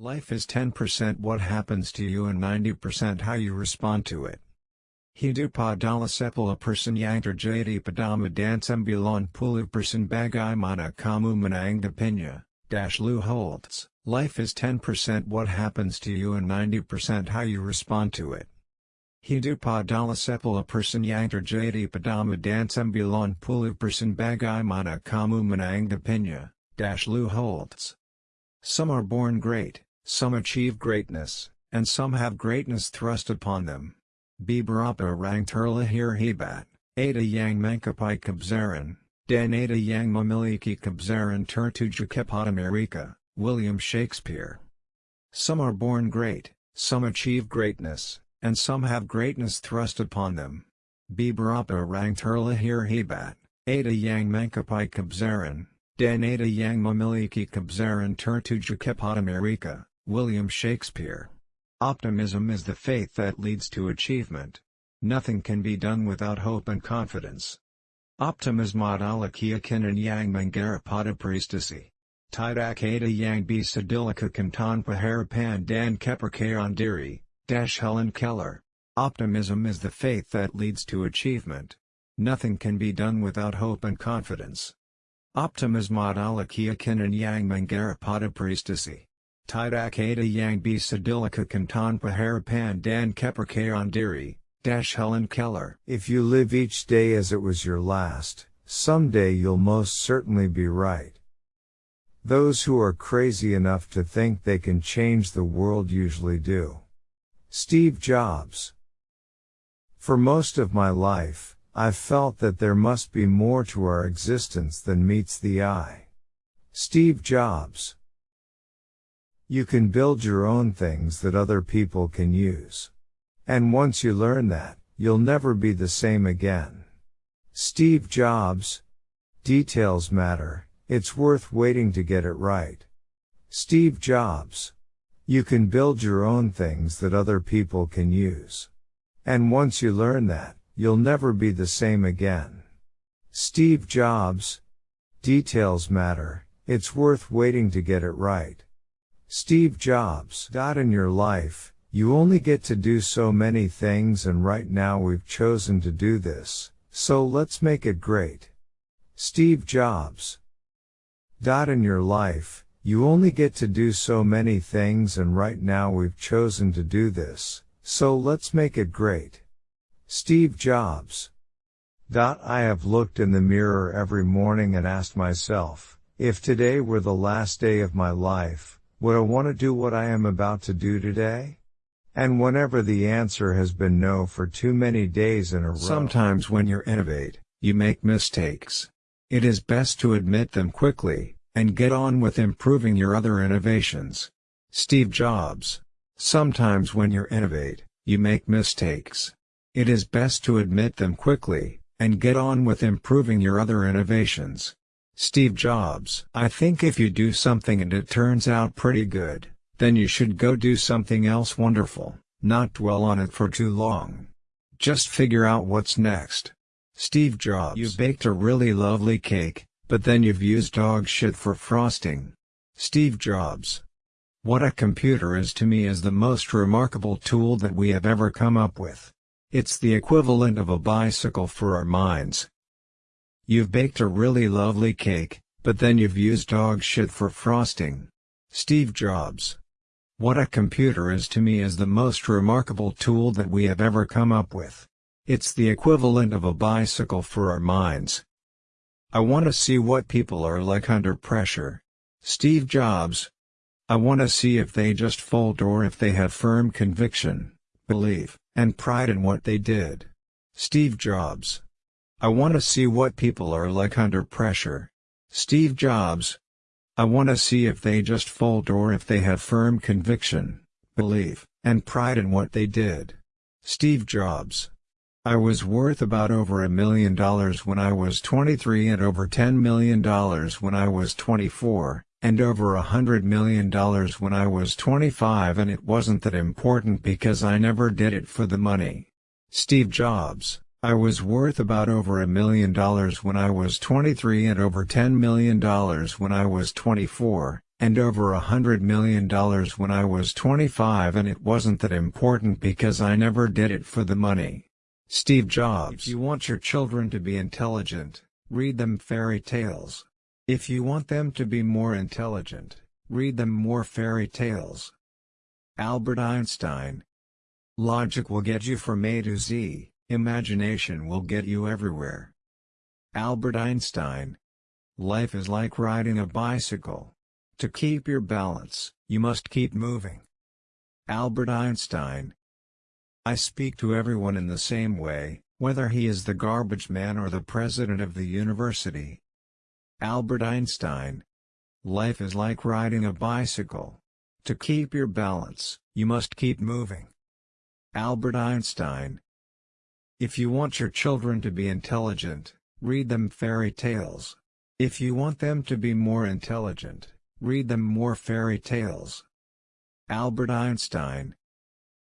Life is 10% what happens to you and 90% how you respond to it. Hidup adalah sepuluh persen yang terjadi padamu dan sembilan puluh persen bagaimana kamu menanggapinya, dash Lou Holtz. Life is 10% what happens to you and 90% how you respond to it. Hidup adalah sepuluh persen yang terjadi padamu dan sembilan puluh persen bagaimana kamu menanggapinya, dash Lou Holtz. Some are born great. Some achieve greatness, and some have greatness thrust upon them. Beberapa orang terlahir hebat, ada yang mengkapai kebesaran, dan ada yang memiliki kebesaran tertuju kepada mereka, William Shakespeare. Some are born great, some achieve greatness, and some have greatness thrust upon them. Beberapa orang terlahir hebat, ada yang mengkapai kebesaran, dan ada yang memiliki kebesaran tertuju kepada mereka, William Shakespeare. Optimism is the faith that leads to achievement. Nothing can be done without hope and confidence. Optimism adalah keyakinan yang menggarap prestasi. Tidak ada yang bisa dilakukan tanpa harapan dan kepercayaan diri, Dash Helen Keller. Optimism is the faith that leads to achievement. Nothing can be done without hope and confidence. Optimism adalah keyakinan yang menggarap prestasi. Tidak ada yang bisa dilakukan tanpa harapan dan kepercayaan diri, Dash Helen Keller. If you live each day as it was your last, someday you'll most certainly be right. Those who are crazy enough to think they can change the world usually do. Steve Jobs. For most of my life, I've felt that there must be more to our existence than meets the eye. Steve Jobs. You can build your own things that other people can use. And once you learn that, you'll never be the same again. Steve Jobs. Details matter, it's worth waiting to get it right. Steve Jobs. You can build your own things that other people can use. And once you learn that, you'll never be the same again. Steve Jobs. Details matter, it's worth waiting to get it right. Steve Jobs. In your life, you only get to do so many things and right now we've chosen to do this, so let's make it great. Steve Jobs. In your life, you only get to do so many things and right now we've chosen to do this, so let's make it great. Steve Jobs. I have looked in the mirror every morning and asked myself, if today were the last day of my life, would I want to do what I am about to do today? And whenever the answer has been no for too many days in a row. Sometimes when you innovate, you make mistakes. It is best to admit them quickly, and get on with improving your other innovations. Steve Jobs. Sometimes when you innovate, you make mistakes. It is best to admit them quickly, and get on with improving your other innovations. Steve Jobs. I think if you do something and it turns out pretty good, then you should go do something else wonderful, not dwell on it for too long. Just figure out what's next. Steve Jobs. You baked a really lovely cake, but then you've used dog shit for frosting. Steve Jobs. What a computer is to me is the most remarkable tool that we have ever come up with. It's the equivalent of a bicycle for our minds. You've baked a really lovely cake, but then you've used dog shit for frosting. Steve Jobs. What a computer is to me is the most remarkable tool that we have ever come up with. It's the equivalent of a bicycle for our minds. I want to see what people are like under pressure. Steve Jobs. I want to see if they just fold or if they have firm conviction, belief, and pride in what they did. Steve Jobs. I want to see what people are like under pressure. Steve Jobs. I want to see if they just fold or if they have firm conviction, belief, and pride in what they did. Steve Jobs. I was worth about over a million dollars when I was 23 and over $10 million when I was 24, and over a hundred million dollars when I was 25 and it wasn't that important because I never did it for the money. Steve Jobs I was worth about over a million dollars when I was 23 and over $10 million when I was 24, and over a hundred million dollars when I was 25 and it wasn't that important because I never did it for the money. Steve Jobs If you want your children to be intelligent, read them fairy tales. If you want them to be more intelligent, read them more fairy tales. Albert Einstein Logic will get you from A to Z, imagination will get you everywhere. Albert Einstein Life is like riding a bicycle. To keep your balance, you must keep moving. Albert Einstein I speak to everyone in the same way, whether he is the garbage man or the president of the university. Albert Einstein Life is like riding a bicycle. To keep your balance, you must keep moving. Albert Einstein If you want your children to be intelligent, read them fairy tales. If you want them to be more intelligent, Read them more fairy tales. Albert Einstein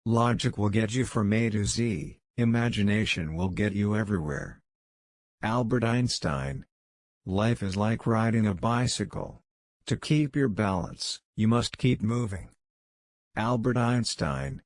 Logic will get you from A to Z, imagination will get you everywhere. Albert Einstein Life is like riding a bicycle. To keep your balance, you must keep moving. Albert Einstein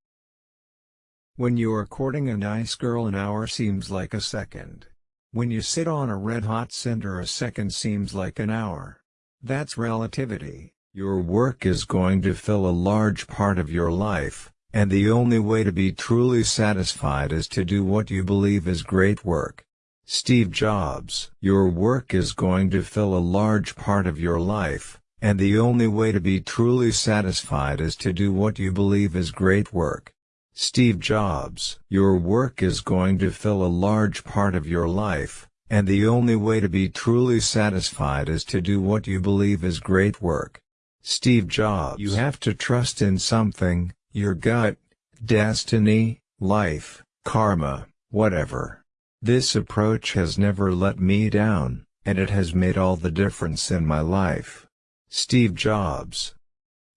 When you are courting a nice girl an hour seems like a second. When you sit on a red-hot cinder a second seems like an hour. That's relativity. Your work is going to fill a large part of your life, and the only way to be truly satisfied is to do what you believe is great work. Steve Jobs Your work is going to fill a large part of your life, and the only way to be truly satisfied is to do what you believe is great work. Steve Jobs Your work is going to fill a large part of your life, and the only way to be truly satisfied is to do what you believe is great work. Steve Jobs You have to trust in something, your gut, destiny, life, karma, whatever. This approach has never let me down, and it has made all the difference in my life. Steve Jobs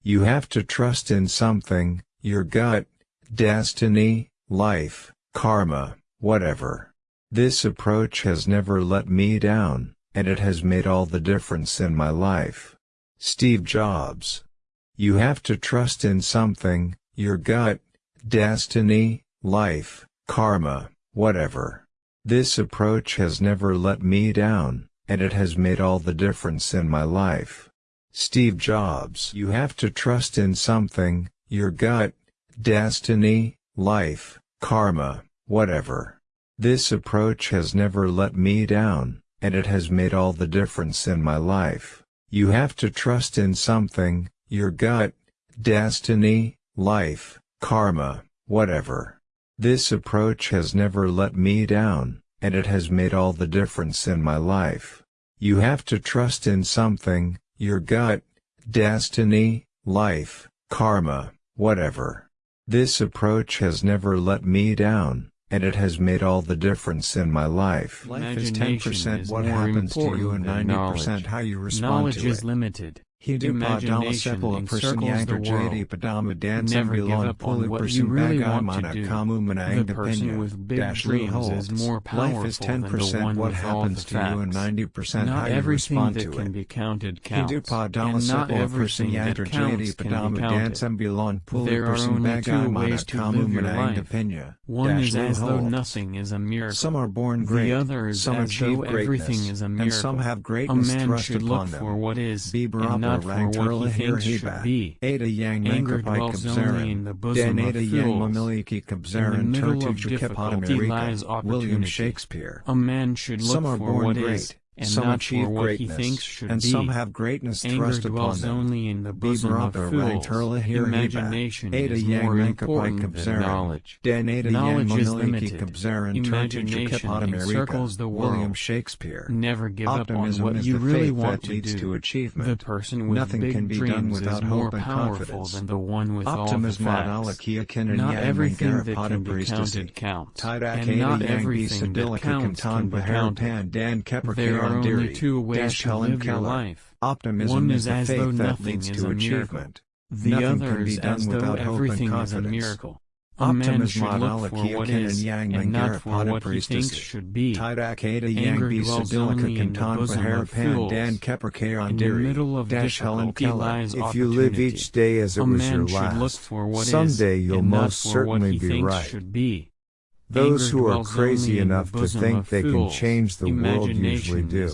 You have to trust in something, your gut, destiny, life, karma, whatever. This approach has never let me down, and it has made all the difference in my life. Steve Jobs. You have to trust in something, your gut, destiny, life, karma, whatever. This approach has never let me down, and it has made all the difference in my life. Steve Jobs. You have to trust in something, your gut, destiny, life, karma, whatever. This approach has never let me down, and it has made all the difference in my life. You have to trust in something, your gut, destiny, life, karma, whatever. This approach has never let me down, and it has made all the difference in my life. You have to trust in something, your gut, destiny, life, karma, whatever. This approach has never let me down, and it has made all the difference in my life. Life is 10% what happens to you and 90% how you respond knowledge to it. Knowledge is limited. Imagination encircles the world. Never give up on what you really want to do. The person with big dreams is more powerful Life is 10% than the one what happens to you and 90% not how you respond to it. Not everything that can be counted counts, and not everything that counts can be counted. There are only two ways to live your life. One is as though nothing is a miracle. Some are born great, the other is some as though everything is a miracle. and some have greatness a man thrust should upon look them. for what is, Bieber and not for what he thinks should be. Ada yang Anger dwells only in the bosom of fools. In the middle of difficulty lies mereka. William. Shakespeare. A man should look Some are for born what great, is, and some not achieve for what greatness, he thinks should and be. some have greatness Anger thrust upon them. only in the bosom of fools. Imagination is more important than knowledge. dan ada yang Knowledge is limited. Imagination encircles the William world. Shakespeare. Never give up on Optimism what you really want to leads do. to achievement. The person with Nothing big can be done dreams without is more hope and powerful confidence. than the one with all the Optimism facts. Not everything that can be counted counts, and not everything that counts can be counted. There are only two ways to Helen live your Keller. life. Optimism One is is as faith though that nothing leads is to a miracle. achievement. The Nothing other can be is done as though without hope and everything is a miracle. A man should look for what is, and not for what he thinks should be. Anger dwells only in the bosom of fools. In the middle of difficulty lies If you live each day as it was your last, someday you'll most certainly be right. Those who are crazy enough to think they can change the world usually do.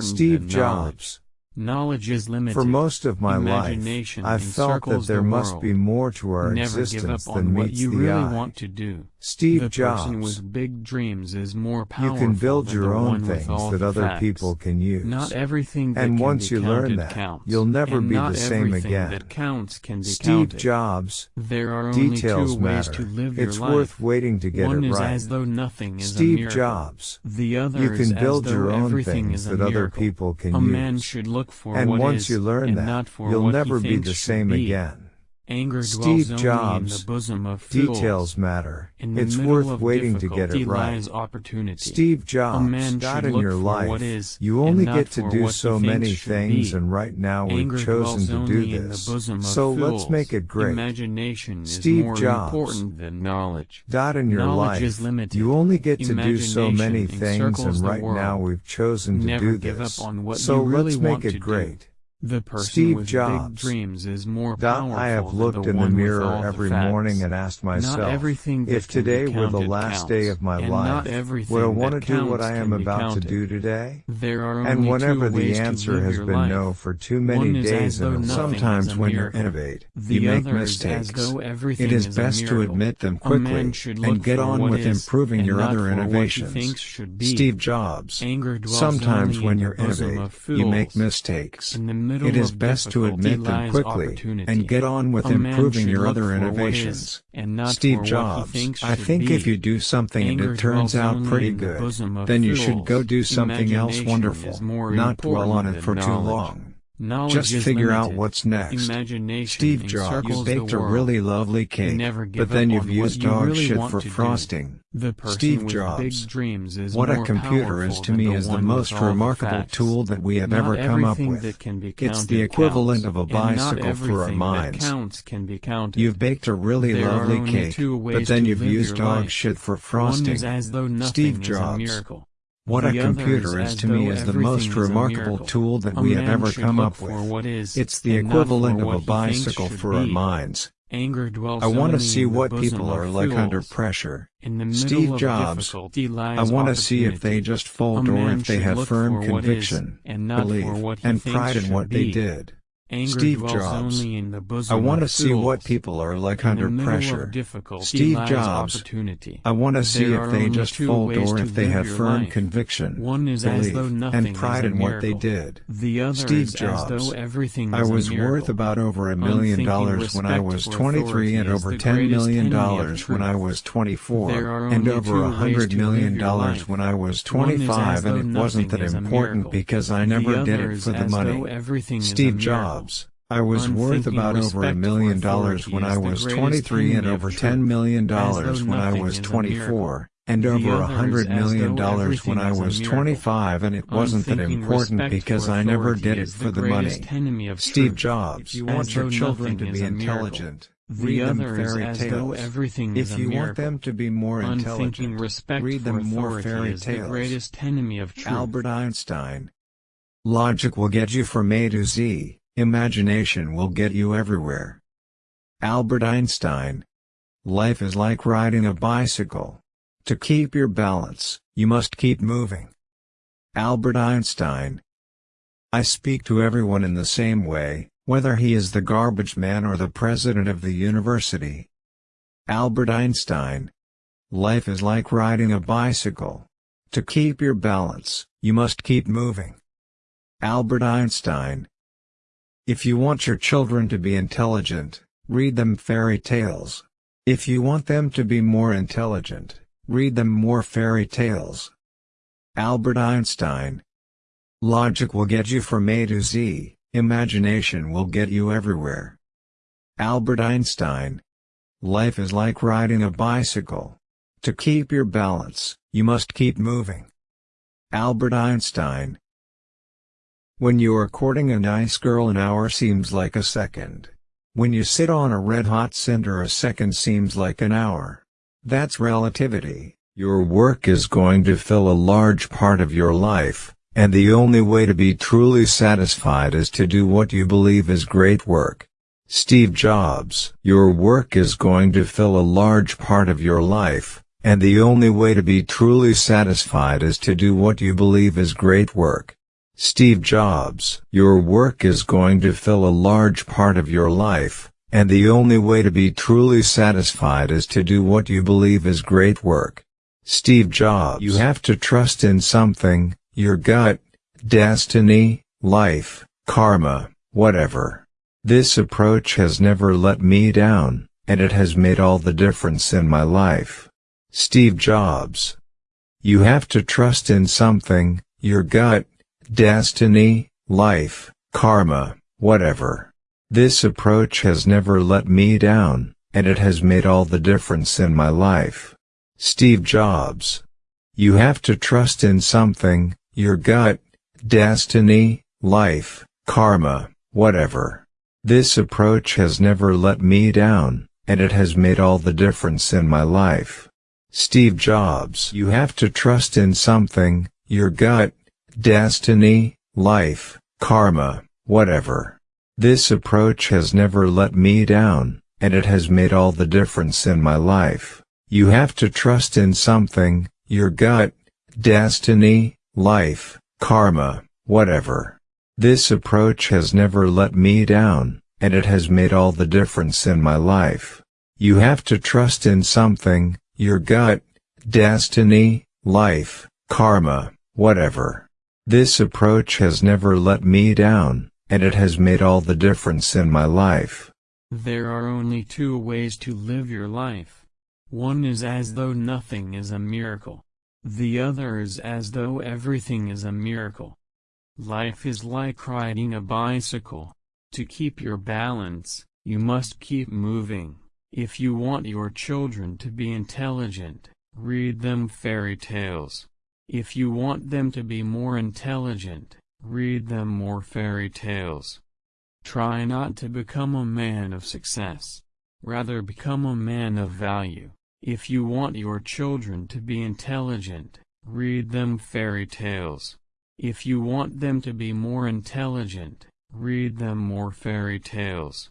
Steve Jobs Knowledge is limited. For most of my life, I've felt that there the must be more to our Never existence than meets you the really eye. want to do. Steve the Jobs. person with big dreams is more powerful You can build your own things that other facts. people can use. Not everything that and can once be you learn that, counts. you'll never and be the same again. That counts can be Steve counted. Jobs. There are only Details two ways matter. to live it's life. worth waiting to get One it is right. as though nothing is Steve a. Jobs. The other You is can build as though your own things that other people can a use. man should look for and once is, you learn that, you'll never be the same be. again. Anger Steve dwells Jobs. in the bosom of fools. Details matter. In the it's middle worth of waiting to get it right. opportunity. Steve Jobs, a man should in your life, what is, you only get to do so many things be. and right now Anger we've chosen to do this. So let's make it great. Imagination is Steve more Jobs. important than knowledge. God in your Knowledge life, is limited. you only get to do so many things and right now we've chosen to Never do give this. up on what so you really let's make it great. do. The person Steve with Jobs. big dreams is more powerful I have looked in the mirror all the every morning and asked myself, everything if today were the last counts, day of my and life, would I want to do what I am about to do today? There are only And whenever two the ways answer has been life. no for too many days though in a row, nothing Sometimes when you innovate, The you make other is as mistakes. It is best to admit them quickly and get on with improving and your other for what he innovations. thinks should be. Steve Jobs. Sometimes when you innovate, you make mistakes. The middle It is best to admit them quickly and get on with A improving your other innovations. and not Steve for what he Jobs. I think be. if you do something and it turns out pretty the good, bosom then you should go do something else wonderful, not dwell on it for too long. Knowledge Just figure out what's next. Imagination Steve Jobs encircles baked a really lovely cake, Never but then you've used you dog really shit for frosting. The Steve Jobs. dreams is What a computer is to me is the most remarkable facts. tool that we have Not ever come up with. that can be It's the equivalent counts, of a bicycle for our minds. Counts can be counted. You've baked a really There lovely cake, but then you've used dog life. shit for frosting. is as though nothing Steve Jobs. What The a computer is is to me is the most everything is a remarkable tool that A we have ever come up with. It's the and not for equivalent of a bicycle for our minds. Anger dwells I want to see what people are like under pressure. In the middle Steve Jobs. I want to see if they just fold or if they have firm for what is, conviction, and belief, for what he and pride in what they did. Anger Steve Jobs. only in the bosom I want to see what people are like In under pressure. Steve Jobs. Opportunity. I want to see if they just fold or if they have firm life. conviction, One is belief, as though nothing and pride is in what they did. The other Steve is Jobs. as though everything I was worth about over a million dollars when I was 23 and over the 10 greatest million dollars when I was 24 and over a hundred million dollars when I was One is as 25 and it wasn't that nothing is a important because I never did it for the money. everything is a Steve miracle. Jobs. I was worth about over a million dollars when I was 23 and over 10 million dollars when I was 24 and over a hundred million dollars when I was 25 and it wasn't that important because I never did it for the money. greatest enemy of Steve. Jobs. If you want your children to be intelligent, read them fairy tales. If you want them to be more intelligent, respect read them more fairy tales. greatest enemy of. Albert Einstein. Logic will get you from A to Z, imagination will get you everywhere. Albert Einstein. Life is like riding a bicycle. To keep your balance, you must keep moving. Albert Einstein. I speak to everyone in the same way, whether he is the garbage man or the president of the university. Albert Einstein. Life is like riding a bicycle. To keep your balance, you must keep moving. Albert Einstein. If you want your children to be intelligent, read them fairy tales. If you want them to be more intelligent, read them more fairy tales. Albert Einstein. Logic will get you from A to Z, imagination will get you everywhere. Albert Einstein. Life is like riding a bicycle. To keep your balance, you must keep moving. Albert Einstein. When you are courting a nice girl an hour seems like a second. When you sit on a red-hot cinder a second seems like an hour. That's relativity. Your work is going to fill a large part of your life, and the only way to be truly satisfied is to do what you believe is great work. Steve Jobs Your work is going to fill a large part of your life, and the only way to be truly satisfied is to do what you believe is great work. Steve Jobs Your work is going to fill a large part of your life, and the only way to be truly satisfied is to do what you believe is great work. Steve Jobs You have to trust in something, your gut, destiny, life, karma, whatever. This approach has never let me down, and it has made all the difference in my life. Steve Jobs You have to trust in something, your gut, destiny, life, karma, whatever. This approach has never let me down, and it has made all the difference in my life. Steve Jobs. You have to trust in something, your gut, destiny, life, karma, whatever. This approach has never let me down, and it has made all the difference in my life. Steve Jobs You have to trust in something, your gut, destiny, life, karma, whatever. This approach has never let me down, and it has made all the difference in my life. You have to trust in something, your gut, destiny, life, karma, whatever. This approach has never let me down, and it has made all the difference in my life. You have to trust in something, your gut, destiny, life, karma, whatever. This approach has never let me down, and it has made all the difference in my life. There are only two ways to live your life. One is as though nothing is a miracle. The other is as though everything is a miracle. Life is like riding a bicycle. To keep your balance, you must keep moving. If you want your children to be intelligent, read them fairy tales. If you want them to be more intelligent, read them more fairy tales. Try not to become a man of success. Rather become a man of value. If you want your children to be intelligent, read them fairy tales. If you want them to be more intelligent, read them more fairy tales.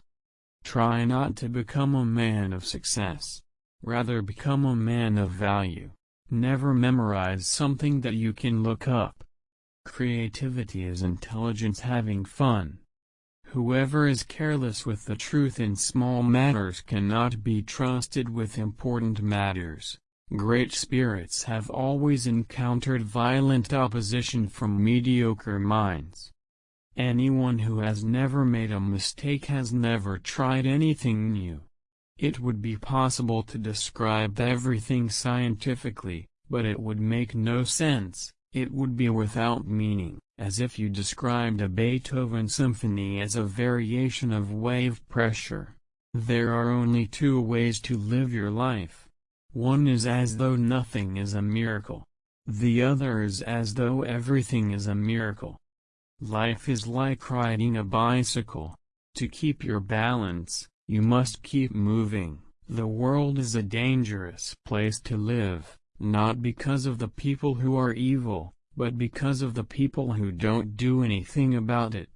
Try not to become a man of success. Rather become a man of value. Never memorize something that you can look up. Creativity is intelligence having fun. Whoever is careless with the truth in small matters cannot be trusted with important matters. Great spirits have always encountered violent opposition from mediocre minds. Anyone who has never made a mistake has never tried anything new. It would be possible to describe everything scientifically, but it would make no sense, it would be without meaning, as if you described a Beethoven symphony as a variation of wave pressure. There are only two ways to live your life. One is as though nothing is a miracle. The other is as though everything is a miracle. Life is like riding a bicycle. To keep your balance, you must keep moving. The world is a dangerous place to live, not because of the people who are evil, but because of the people who don't do anything about it.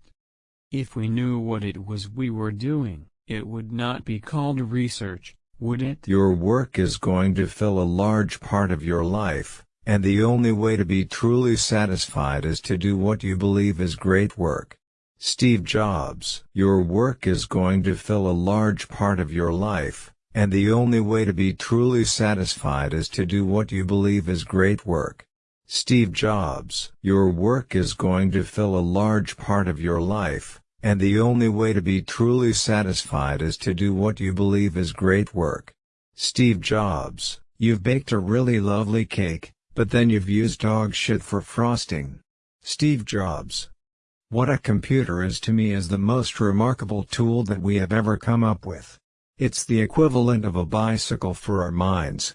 If we knew what it was we were doing, it would not be called research, would it? Your work is going to fill a large part of your life, and the only way to be truly satisfied is to do what you believe is great work. Steve Jobs Your work is going to fill a large part of your life, and the only way to be truly satisfied is to do what you believe is great work. Steve Jobs Your work is going to fill a large part of your life, and the only way to be truly satisfied is to do what you believe is great work. Steve Jobs You've baked a really lovely cake, but then you've used dog shit for frosting. Steve Jobs what a computer is to me is the most remarkable tool that we have ever come up with. It's the equivalent of a bicycle for our minds.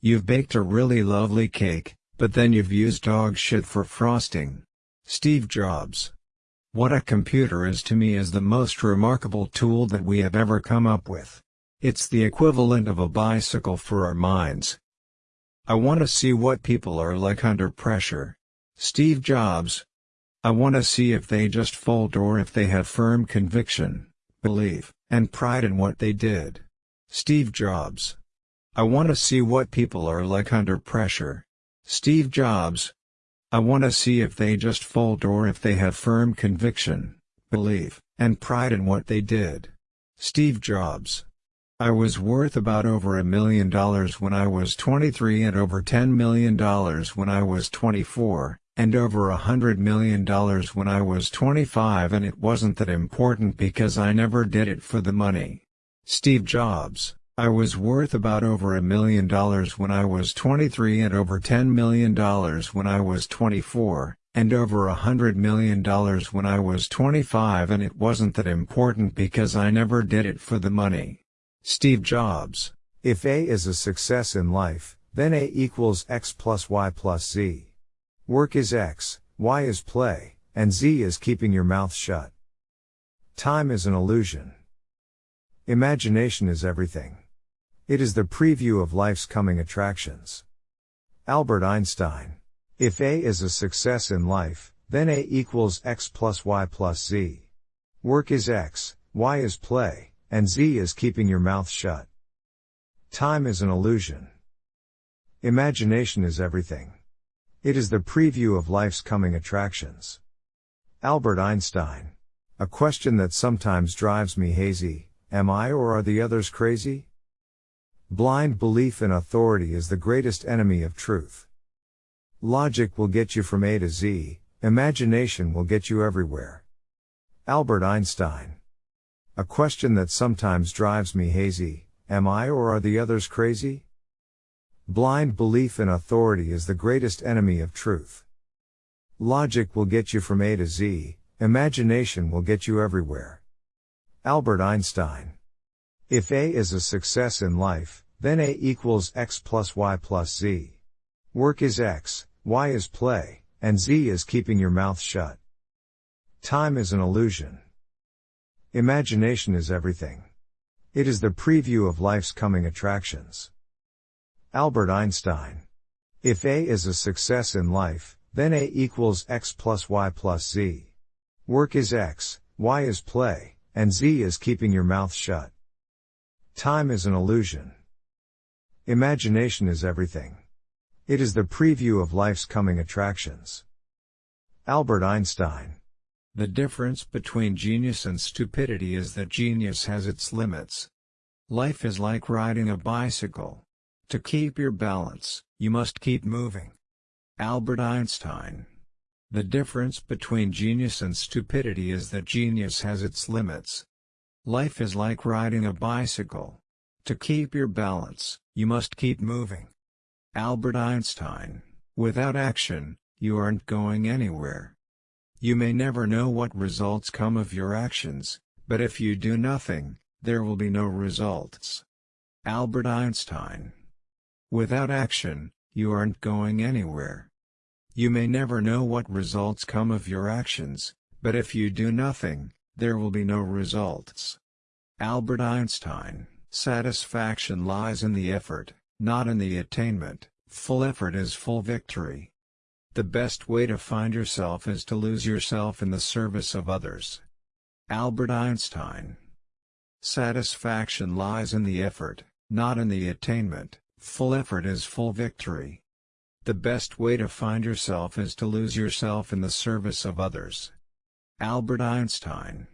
You've baked a really lovely cake, but then you've used dog shit for frosting. Steve Jobs What a computer is to me is the most remarkable tool that we have ever come up with. It's the equivalent of a bicycle for our minds. I want to see what people are like under pressure. Steve Jobs. I want to see if they just fold or if they have firm conviction, belief, and pride in what they did. Steve Jobs. I want to see what people are like under pressure. Steve Jobs. I want to see if they just fold or if they have firm conviction, belief, and pride in what they did. Steve Jobs. I was worth about over a million dollars when I was 23 and over $10 million when I was 24, and over a hundred million dollars when I was 25 and it wasn't that important because I never did it for the money. Steve Jobs I was worth about over a million dollars when I was 23 and over $10 million when I was 24, and over a hundred million dollars when I was 25 and it wasn't that important because I never did it for the money. Steve Jobs. If A is a success in life, then A equals X plus Y plus Z. Work is X, Y is play, and Z is keeping your mouth shut. Time is an illusion. Imagination is everything. It is the preview of life's coming attractions. Albert Einstein. If A is a success in life, then A equals X plus Y plus Z. Work is X, Y is play, and Z is keeping your mouth shut. Time is an illusion. Imagination is everything. It is the preview of life's coming attractions. Albert Einstein. A question that sometimes drives me hazy, am I or are the others crazy? Blind belief in authority is the greatest enemy of truth. Logic will get you from A to Z, imagination will get you everywhere. Albert Einstein. A question that sometimes drives me hazy, am I or are the others crazy? Blind belief in authority is the greatest enemy of truth. Logic will get you from A to Z, imagination will get you everywhere. Albert Einstein. If A is a success in life, then A equals X plus Y plus Z. Work is X, Y is play, and Z is keeping your mouth shut. Time is an illusion. Imagination is everything. It is the preview of life's coming attractions. Albert Einstein. If A is a success in life, then A equals X plus Y plus Z. Work is X, Y is play, and Z is keeping your mouth shut. Time is an illusion. Imagination is everything. It is the preview of life's coming attractions. Albert Einstein. The difference between genius and stupidity is that genius has its limits. Life is like riding a bicycle. To keep your balance, you must keep moving. Albert Einstein. The difference between genius and stupidity is that genius has its limits. Life is like riding a bicycle. To keep your balance, you must keep moving. Albert Einstein. Without action, you aren't going anywhere. You may never know what results come of your actions, but if you do nothing, there will be no results. Albert Einstein. Without action, you aren't going anywhere. You may never know what results come of your actions, but if you do nothing, there will be no results. Albert Einstein Satisfaction lies in the effort, not in the attainment, full effort is full victory. The best way to find yourself is to lose yourself in the service of others. Albert Einstein Satisfaction lies in the effort, not in the attainment, full effort is full victory. The best way to find yourself is to lose yourself in the service of others. Albert Einstein